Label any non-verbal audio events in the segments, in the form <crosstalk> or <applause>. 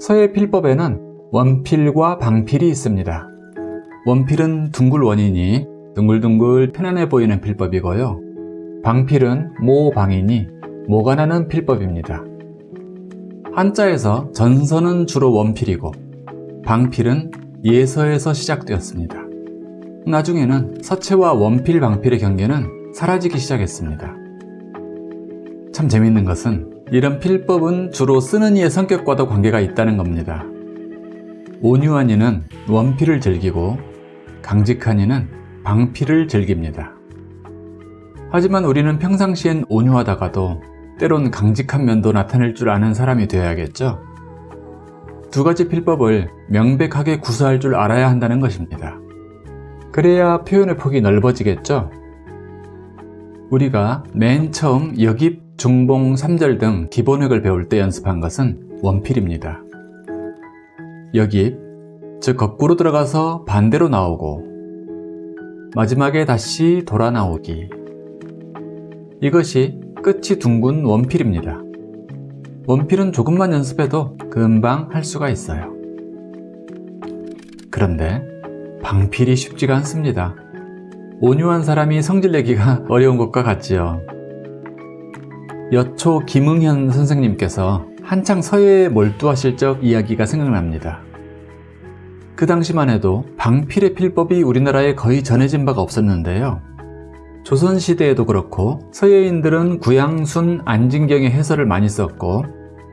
서예 필법에는 원필과 방필이 있습니다. 원필은 둥글 원이니 둥글둥글 편안해 보이는 필법이고요. 방필은 모방이니 모가 나는 필법입니다. 한자에서 전서는 주로 원필이고 방필은 예서에서 시작되었습니다. 나중에는 서체와 원필, 방필의 경계는 사라지기 시작했습니다. 참 재밌는 것은 이런 필법은 주로 쓰는 이의 성격과도 관계가 있다는 겁니다. 온유한 이는 원필을 즐기고 강직한 이는 방필을 즐깁니다. 하지만 우리는 평상시엔 온유하다가도 때론 강직한 면도 나타낼 줄 아는 사람이 되어야겠죠? 두 가지 필법을 명백하게 구사할 줄 알아야 한다는 것입니다. 그래야 표현의 폭이 넓어지겠죠? 우리가 맨 처음 여깁, 중봉, 삼절 등 기본획을 배울 때 연습한 것은 원필입니다. 여깁, 즉 거꾸로 들어가서 반대로 나오고 마지막에 다시 돌아 나오기 이것이 끝이 둥근 원필입니다. 원필은 조금만 연습해도 금방 할 수가 있어요. 그런데 방필이 쉽지가 않습니다. 온유한 사람이 성질내기가 <laughs> 어려운 것과 같지요. 여초 김응현 선생님께서 한창 서예에 몰두하실 적 이야기가 생각납니다. 그 당시만 해도 방필의 필법이 우리나라에 거의 전해진 바가 없었는데요. 조선시대에도 그렇고 서예인들은 구양순, 안진경의 해설을 많이 썼고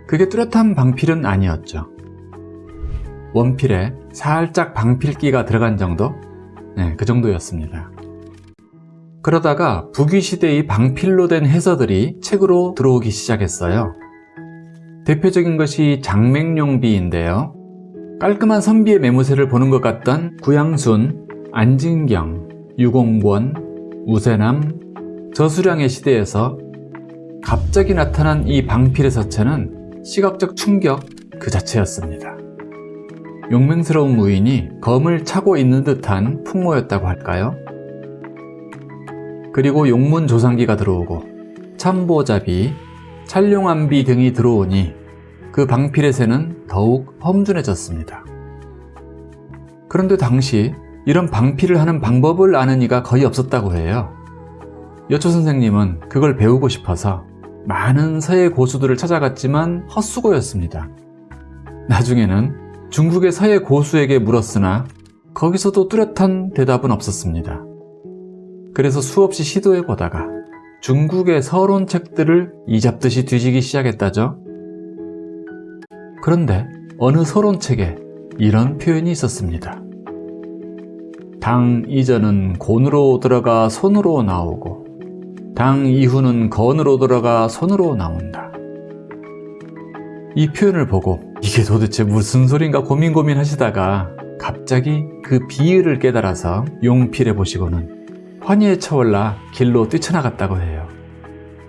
그게 뚜렷한 방필은 아니었죠. 원필에 살짝 방필기가 들어간 정도? 네, 그 정도였습니다. 그러다가 북위시대의 방필로 된 해서들이 책으로 들어오기 시작했어요. 대표적인 것이 장맹룡비인데요. 깔끔한 선비의 매무새를 보는 것 같던 구양순, 안진경, 유공권, 우세남, 저수량의 시대에서 갑자기 나타난 이 방필의 서체는 시각적 충격 그 자체였습니다. 용맹스러운 무인이 검을 차고 있는 듯한 풍모였다고 할까요? 그리고 용문 조상기가 들어오고 참보잡이, 찰룡암비 등이 들어오니 그 방필의 새는 더욱 험준해졌습니다. 그런데 당시 이런 방필을 하는 방법을 아는 이가 거의 없었다고 해요. 여초 선생님은 그걸 배우고 싶어서 많은 서예 고수들을 찾아갔지만 헛수고였습니다. 나중에는 중국의 서예 고수에게 물었으나 거기서도 뚜렷한 대답은 없었습니다. 그래서 수없이 시도해보다가 중국의 서론 책들을 이잡듯이 뒤지기 시작했다죠. 그런데 어느 서론책에 이런 표현이 있었습니다. 당 이전은 곤으로 들어가 손으로 나오고 당 이후는 건으로 들어가 손으로 나온다. 이 표현을 보고 이게 도대체 무슨 소린가 고민 고민 하시다가 갑자기 그 비유를 깨달아서 용필해 보시고는 환희에 차올라 길로 뛰쳐나갔다고 해요.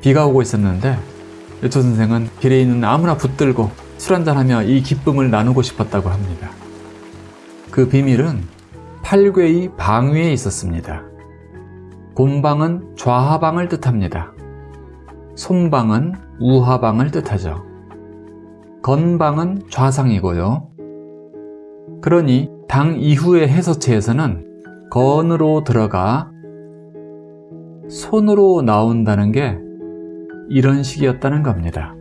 비가 오고 있었는데 여초 선생은 길에 있는 아무나 붙들고 술 한잔하며 이 기쁨을 나누고 싶었다고 합니다. 그 비밀은 팔괘의 방위에 있었습니다. 곤방은 좌하방을 뜻합니다. 손방은 우하방을 뜻하죠. 건방은 좌상이고요. 그러니 당 이후의 해서체에서는 건으로 들어가 손으로 나온다는 게 이런 식이었다는 겁니다.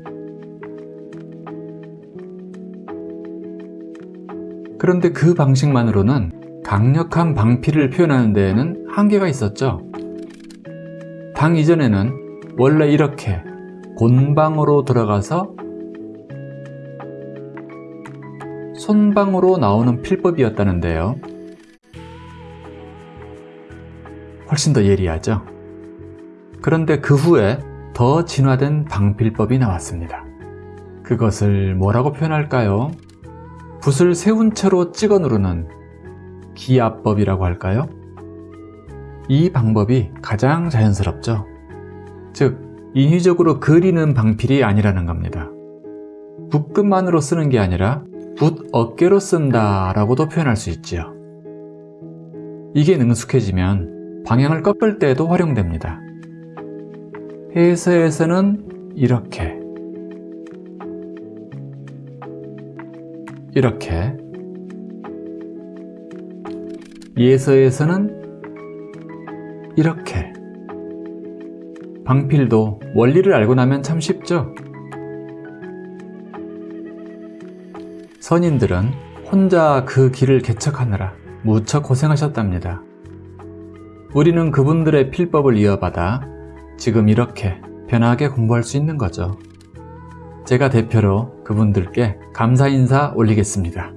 그런데 그 방식만으로는 강력한 방피를 표현하는 데에는 한계가 있었죠. 당 이전에는 원래 이렇게 곤방으로 들어가서 손방으로 나오는 필법이었다는데요. 훨씬 더 예리하죠. 그런데 그 후에 더 진화된 방필법이 나왔습니다. 그것을 뭐라고 표현할까요? 붓을 세운 채로 찍어 누르는 기압법이라고 할까요? 이 방법이 가장 자연스럽죠. 즉, 인위적으로 그리는 방필이 아니라는 겁니다. 붓끝만으로 쓰는 게 아니라 붓 어깨로 쓴다 라고도 표현할 수 있지요. 이게 능숙해지면 방향을 꺾을 때에도 활용됩니다. 해서에서는 이렇게 이렇게 예서에서는 이렇게 방필도 원리를 알고 나면 참 쉽죠? 선인들은 혼자 그 길을 개척하느라 무척 고생하셨답니다. 우리는 그분들의 필법을 이어받아 지금 이렇게 편하게 공부할 수 있는 거죠. 제가 대표로 그분들께 감사 인사 올리겠습니다.